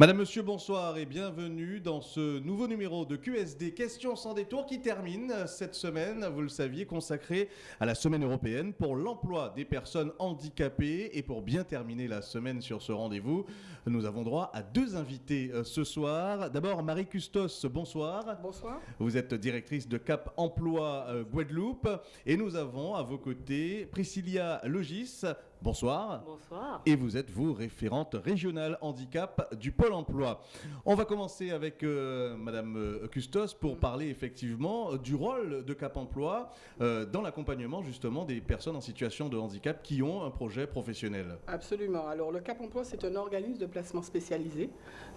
Madame, Monsieur, bonsoir et bienvenue dans ce nouveau numéro de QSD Questions sans détour qui termine cette semaine, vous le saviez, consacrée à la semaine européenne pour l'emploi des personnes handicapées. Et pour bien terminer la semaine sur ce rendez-vous, nous avons droit à deux invités euh, ce soir. D'abord, Marie Custos, bonsoir. Bonsoir. Vous êtes directrice de Cap Emploi euh, Guadeloupe. Et nous avons à vos côtés Priscilla Logis. Bonsoir. Bonsoir. Et vous êtes, vous, référente régionale handicap du Pôle emploi. On va commencer avec euh, Madame euh, Custos pour parler effectivement euh, du rôle de Cap Emploi euh, dans l'accompagnement justement des personnes en situation de handicap qui ont un projet professionnel. Absolument. Alors, le Cap Emploi, c'est un organisme de placement spécialisé.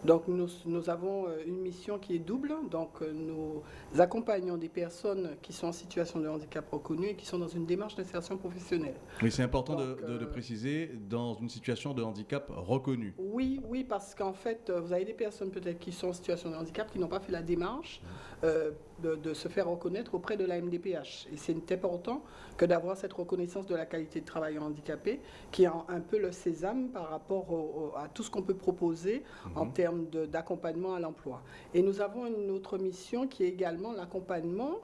Donc, nous, nous avons une mission qui est double. Donc, nous accompagnons des personnes qui sont en situation de handicap reconnu et qui sont dans une démarche d'insertion professionnelle. Mais c'est important de, Donc, de- de préciser dans une situation de handicap reconnu. Oui, oui, parce qu'en fait, euh, vous avez des personnes peut-être qui sont en situation de handicap qui n'ont pas fait la démarche euh, de, de se faire reconnaître auprès de la MDPH. Et c'est important que d'avoir cette reconnaissance de la qualité de travailleur handicapé, qui est un, peu le sésame par rapport au- au- à tout ce qu'on peut proposer en termes d'accompagnement à l'emploi. Et nous avons une autre mission qui est également l'accompagnement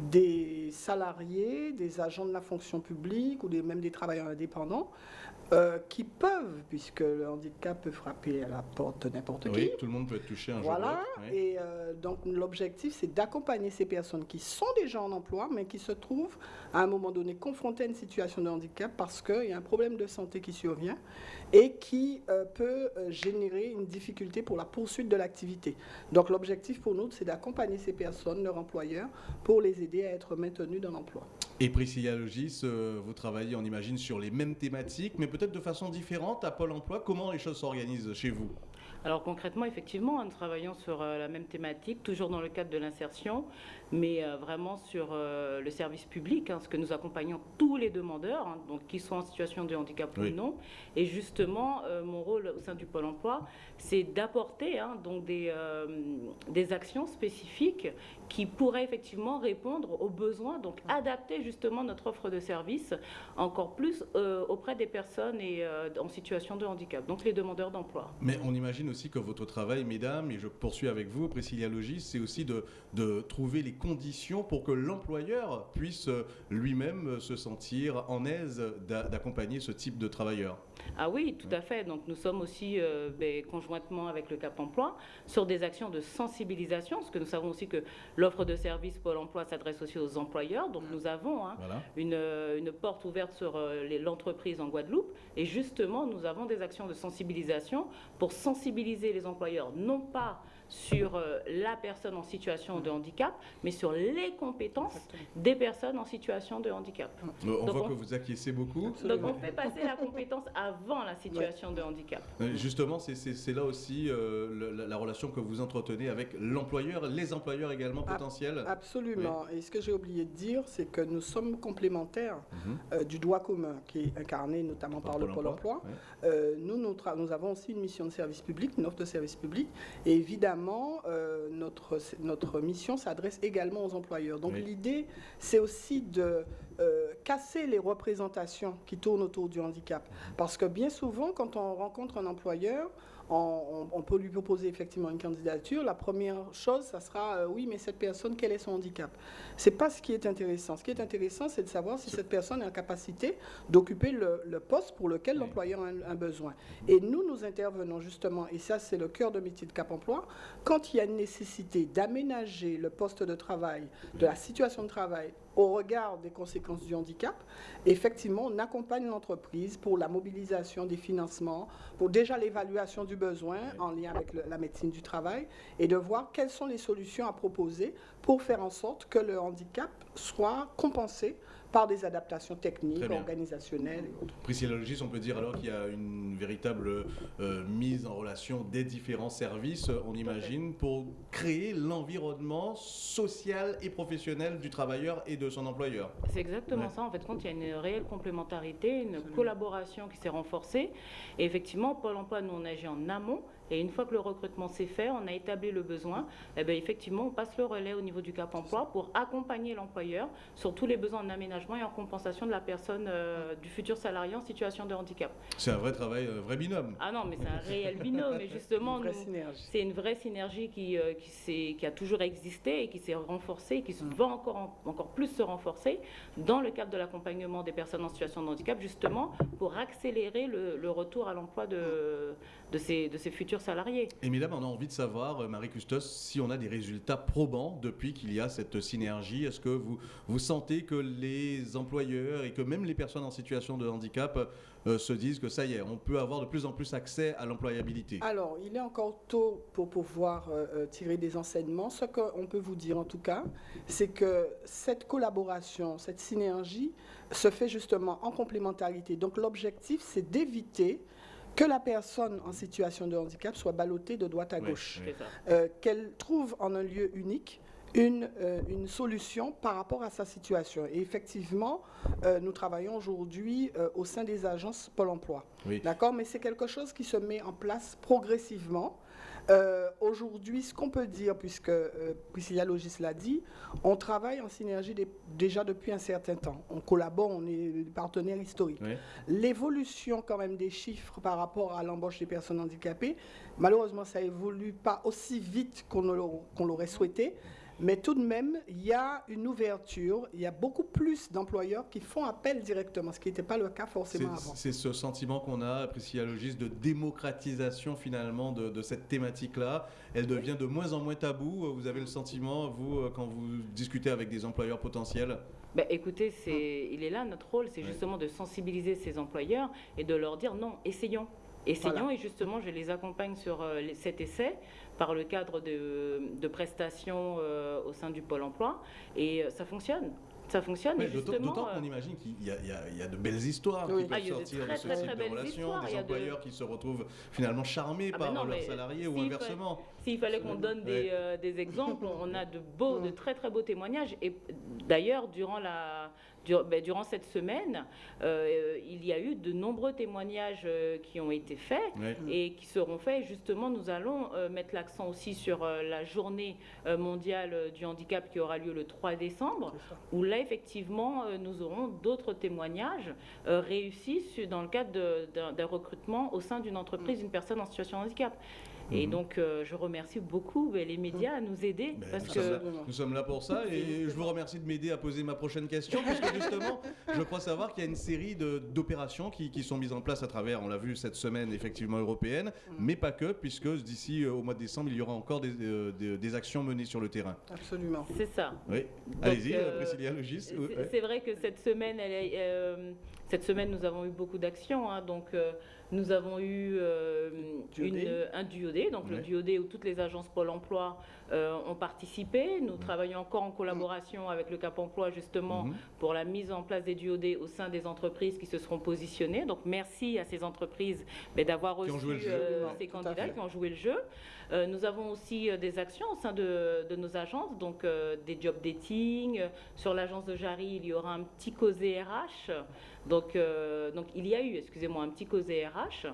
des salariés, des agents de la fonction publique ou des, même des travailleurs indépendants euh, qui peuvent, puisque le handicap peut frapper à la porte de n'importe qui. Oui, tout le monde peut être touché un jour. ou Voilà, et euh, donc l'objectif c'est d'accompagner ces personnes qui sont déjà en emploi, mais qui se trouvent à un moment donné confrontées à une situation de handicap parce qu'il y a un problème de santé qui survient et qui euh, peut euh, générer une difficulté pour la poursuite de l'activité. Donc l'objectif pour nous c'est d'accompagner ces personnes, leur employeur, pour les aider à être maintenus dans l'emploi. Et Priscilla Logis, euh, vous travaillez, on imagine, sur les mêmes thématiques, mais peut-être de façon différente à Pôle emploi. Comment les choses s'organisent chez vous? Alors concrètement, effectivement, nous travaillons sur la même thématique, toujours dans le cadre de l'insertion, mais euh, vraiment sur euh, le service public, hein, parce que nous accompagnons tous les demandeurs, hein, donc qu'ils soient en situation de handicap Oui. ou non. Et justement, euh, mon rôle au sein du Pôle Emploi, c'est d'apporter hein, donc des, euh, des actions spécifiques qui pourraient effectivement répondre aux besoins, donc adapter justement notre offre de service encore plus euh, auprès des personnes et, en situation de handicap, donc les demandeurs d'emploi. Mais on imagine aussi que votre travail, mesdames, et je poursuis avec vous, Priscilla Logis, c'est aussi de, de trouver les conditions pour que l'employeur puisse euh, lui-même euh, se sentir en aise d'a- d'accompagner ce type de travailleurs. Ah oui, tout à fait. Donc nous sommes aussi euh, ben, conjointement avec le Cap Emploi sur des actions de sensibilisation, parce que nous savons aussi que l'offre de services Pôle Emploi s'adresse aussi aux employeurs. Donc nous avons hein, Voilà. une, une porte ouverte sur euh, l'entreprise en Guadeloupe. Et justement, nous avons des actions de sensibilisation pour sensibiliser les employeurs, non pas sur euh, la personne en situation de handicap, mais sur les compétences des personnes en situation de handicap. On Donc voit on- que vous acquiescez beaucoup. Donc on fait passer la compétence avant la situation de handicap. Euh, Justement, c'est- là aussi euh, la, la relation que vous entretenez avec l'employeur, les employeurs également potentiels. Absolument. Et ce que j'ai oublié de dire, c'est que nous sommes complémentaires Mhm. euh, du droit commun, qui est incarné notamment par, le Pôle emploi. ouais. Euh, nous, nous, nous avons aussi une mission de service public, une offre de service public. Et évidemment, euh, notre, notre mission s'adresse également aux employeurs. Donc Oui. l'idée, c'est aussi de euh, casser les représentations qui tournent autour du handicap. Parce que bien souvent, quand on rencontre un employeur, on, peut lui proposer effectivement une candidature. La première chose, ça sera euh, oui, mais cette personne, quel est son handicap? C'est pas ce qui est intéressant. Ce qui est intéressant, c'est de savoir si cette personne est en capacité d'occuper le, le poste pour lequel Oui. l'employeur a un, un besoin. Et nous, nous intervenons justement, et ça, c'est le cœur de métier de Cap Emploi, quand il y a une nécessité d'aménager le poste de travail, de la situation de travail au regard des conséquences du handicap, effectivement, on accompagne l'entreprise pour la mobilisation des financements, pour déjà l'évaluation du besoin en lien avec le- la médecine du travail et de voir quelles sont les solutions à proposer pour faire en sorte que le handicap soit compensé par des adaptations techniques, organisationnelles et autres. Priscilla Logis, on peut dire alors qu'il y a une véritable euh, mise en relation des différents services, euh, on imagine, pour créer l'environnement social et professionnel du travailleur et de son employeur. C'est exactement Ouais. ça. En fait, compte, il y a une réelle complémentarité, une collaboration qui s'est renforcée. Et effectivement, Pôle emploi, nous, on agit en amont. Et une fois que le recrutement s'est fait, on a établi le besoin, et bien effectivement, on passe le relais au niveau du Cap emploi pour accompagner l'employeur sur tous les besoins en aménagement et en compensation de la personne, euh, du futur salarié en situation de handicap. C'est un vrai travail, un vrai binôme. Ah non, mais c'est un réel binôme. Et justement, c'est une vraie synergie qui, euh, qui, qui, a toujours existé et qui s'est renforcée et qui mm. va encore, encore plus se renforcer dans le cadre de l'accompagnement des personnes en situation de handicap, justement pour accélérer le, retour à l'emploi de, de, ces, de ces futurs salariés. Et mesdames, on a envie de savoir, euh, Marie Custos, si on a des résultats probants depuis qu'il y a cette synergie. Est-ce que vous, vous sentez que les employeurs et que même les personnes en situation de handicap euh, se disent que ça y est, on peut avoir de plus en plus accès à l'employabilité? Alors, il est encore tôt pour pouvoir euh, tirer des enseignements. Ce qu'on peut vous dire en tout cas, c'est que cette collaboration, cette synergie se fait justement en complémentarité. Donc l'objectif, c'est d'éviter que la personne en situation de handicap soit ballottée de droite à gauche, qu'elle trouve en un lieu unique une, euh, une, solution par rapport à sa situation. Et effectivement, euh, nous travaillons aujourd'hui euh, au sein des agences Pôle emploi. D'accord? Mais c'est quelque chose qui se met en place progressivement. Aujourd'hui, ce qu'on peut dire, puisque Priscilla Logis l'a dit, on travaille en synergie déjà depuis un certain temps. On collabore, on est des partenaires historiques. L'évolution quand même des chiffres par rapport à l'embauche des personnes handicapées, malheureusement, ça évolue pas aussi vite qu'on l'aurait souhaité. Mais tout de même, il y a une ouverture, il y a beaucoup plus d'employeurs qui font appel directement, ce qui n'était pas le cas forcément avant. C'est ce sentiment qu'on a, Priscilla Logis, de démocratisation finalement de, cette thématique-là. Elle devient de moins en moins tabou. Vous avez le sentiment, vous, quand vous discutez avec des employeurs potentiels? Ben, écoutez, c'est, il est là notre rôle, c'est justement de sensibiliser ces employeurs et de leur dire non, essayons. Essayons et justement, je les accompagne sur euh, cet essai par le cadre de, prestations euh, au sein du Pôle emploi et euh, ça fonctionne ça fonctionne. D'autant qu'on imagine qu'il y, a de belles histoires qui peuvent ah, sortir de ce type de relations, des employeurs qui se retrouvent finalement charmés ah, par leurs salariés ou inversement. S'il fallait qu'on donne des, des, exemples, on a de beaux, de très très beaux témoignages. Et d'ailleurs, durant la, ben, durant cette semaine, euh, il y a eu de nombreux témoignages euh, qui ont été faits et qui seront faits. Justement, nous allons euh, mettre l'accent aussi sur la journée mondiale du handicap qui aura lieu le 3 décembre, où là, effectivement, nous aurons d'autres témoignages réussis dans le cadre d'un recrutement au sein d'une entreprise d'une personne en situation de handicap. Et mhm. donc, euh, je remercie beaucoup les médias à nous aider. Ben, parce nous, que... sommes là, nous sommes là pour ça. Et je vous remercie de m'aider à poser ma prochaine question. Puisque justement, je crois savoir qu'il y a une série d'opérations qui, qui, sont mises en place à travers, on l'a vu cette semaine, effectivement européenne, mm. mais pas que, puisque d'ici euh, au mois de décembre, il y aura encore des, euh, des, actions menées sur le terrain. Absolument. C'est ça. Oui. Allez-y, Priscilla Logis. C'est vrai que cette semaine, elle est, cette semaine, nous avons eu beaucoup d'actions. Hein, donc, nous avons eu euh, un duodé, donc le duodé où toutes les agences Pôle emploi euh, ont participé. Nous travaillons encore en collaboration avec le Cap emploi justement mhm. pour la mise en place des duodés au sein des entreprises qui se seront positionnées. Donc merci à ces entreprises d'avoir reçu euh, ces candidats qui ont joué le jeu. Nous avons aussi des actions au sein de, nos agences, donc des job dating. Sur l'agence de Jarry, il y aura un petit COSE RH. Donc, donc il y a eu, excusez-moi, un petit COSE RH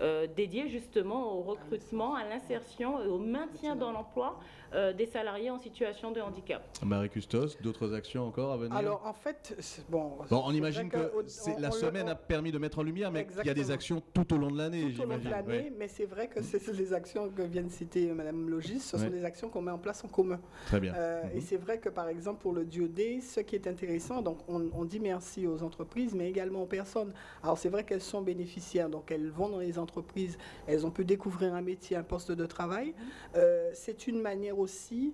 euh, dédié justement au recrutement, à l'insertion et au maintien dans l'emploi euh, des salariés en situation de handicap. Marie Custos, d'autres actions encore à venir Alors en fait, bon, on imagine que, la semaine a permis de mettre en lumière, mais qu'il y a des actions tout au long de l'année, Tout au long de l'année, mais c'est vrai que c'est les actions que vient de citer Mme Logis, ce sont des actions qu'on met en place en commun. Très bien. Euh, et mhm. c'est vrai que par exemple pour le DIOD, ce qui est intéressant, donc on, on dit merci aux entreprises, mais également aux personnes. Alors c'est vrai qu'elles sont bénéficiaires, donc elles vont dans les entreprises, elles ont pu découvrir un métier, un poste de travail. Mhm. Euh, c'est une manière aussi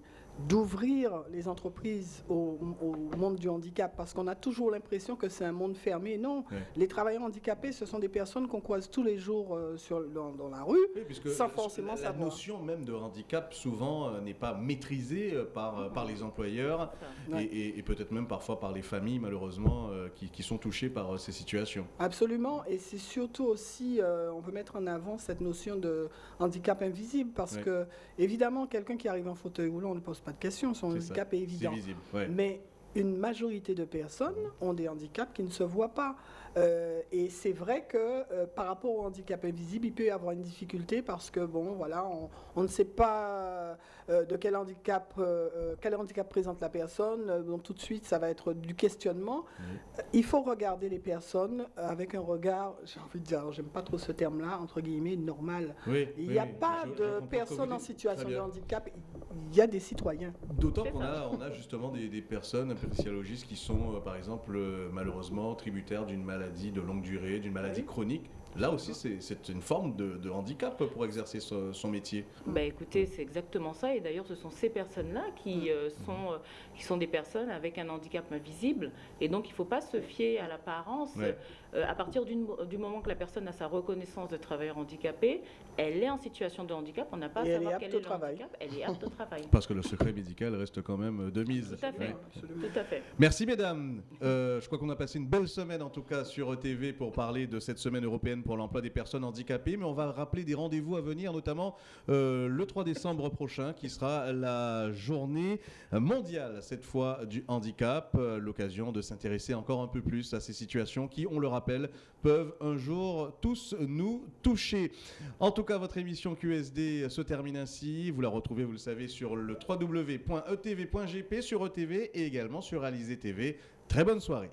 d'ouvrir les entreprises au, monde du handicap, parce qu'on a toujours l'impression que c'est un monde fermé. Non, les travailleurs handicapés, ce sont des personnes qu'on croise tous les jours euh, sur, dans, la rue, sans forcément la, La notion même de handicap, souvent, euh, n'est pas maîtrisée euh, par, par les employeurs et, peut-être même parfois par les familles, malheureusement, qui, sont touchées par ces situations. Absolument, et c'est surtout aussi, on peut mettre en avant cette notion de handicap invisible, parce que, évidemment, quelqu'un qui arrive en fauteuil roulant, on ne pose pas de question, son handicap est, évident. Visible, Mais une majorité de personnes ont des handicaps qui ne se voient pas. Euh, et c'est vrai que euh, par rapport au handicap invisible, il peut y avoir une difficulté parce que bon, voilà, on, ne sait pas euh, de quel handicap, quel handicap présente la personne. donc tout de suite, ça va être du questionnement. il faut regarder les personnes avec un regard, j'ai envie de dire, j'aime pas trop ce terme-là, entre guillemets, normal. il n'y a pas de personnes en situation de handicap. Il y a des citoyens. D'autant qu'on a, on a justement des, des personnes, un qui sont, par exemple, malheureusement tributaires d'une maladie maladie de longue durée, d'une maladie chronique. Là aussi, c'est une forme de, handicap pour exercer son, métier. Bah, écoutez, c'est exactement ça. Et d'ailleurs, ce sont ces personnes-là qui, mmh. euh, sont, euh, qui sont des personnes avec un handicap invisible. Et donc, il ne faut pas se fier à l'apparence. Euh, à partir du moment que la personne a sa reconnaissance de travailleur handicapé, elle est en situation de handicap. On n'a pas à savoir quel est le handicap. Elle est apte au travail. Parce que le secret médical reste quand même de mise. Tout à fait. Tout à fait. Merci, mesdames. je crois qu'on a passé une belle semaine, en tout cas, sur ETV pour parler de cette semaine européenne pour l'emploi des personnes handicapées, mais on va rappeler des rendez-vous à venir, notamment euh, le 3 décembre prochain, qui sera la journée mondiale, cette fois, du handicap, euh, l'occasion de s'intéresser encore un peu plus à ces situations qui, on le rappelle, peuvent un jour tous nous toucher. En tout cas, votre émission QSD se termine ainsi. Vous la retrouvez, vous le savez, sur le www.etv.gp, sur ETV et également sur Alizé TV. Très bonne soirée.